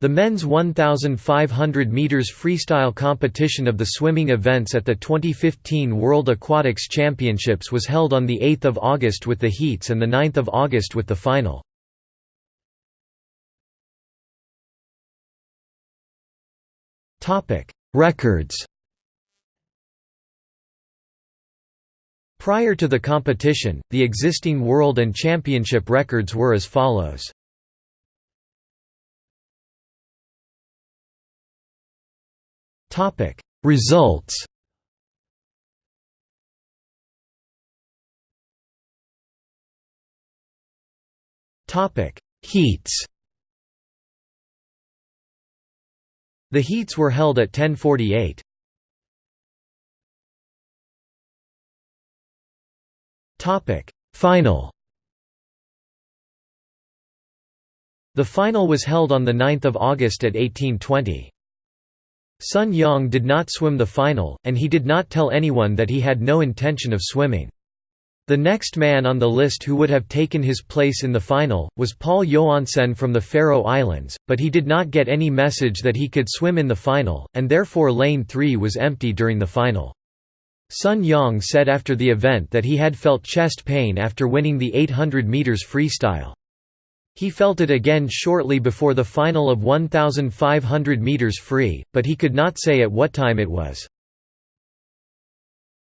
The men's 1,500 meters freestyle competition of the swimming events at the 2015 World Aquatics Championships was held on 8 August with the heats and 9 August with the final. Topic: Records Prior to the competition, the existing world and championship records were as follows. Topic. Results. Topic. Heats. The heats were held at 1048. Topic. Final. The final was held on 9 August at 1820. Sun Yang did not swim the final, and he did not tell anyone that he had no intention of swimming. The next man on the list who would have taken his place in the final, was Pál Joensen from the Faroe Islands, but he did not get any message that he could swim in the final, and therefore lane 3 was empty during the final. Sun Yang said after the event that he had felt chest pain after winning the 800 metres freestyle. He felt it again shortly before the final of 1,500 metres free, but he could not say at what time it was.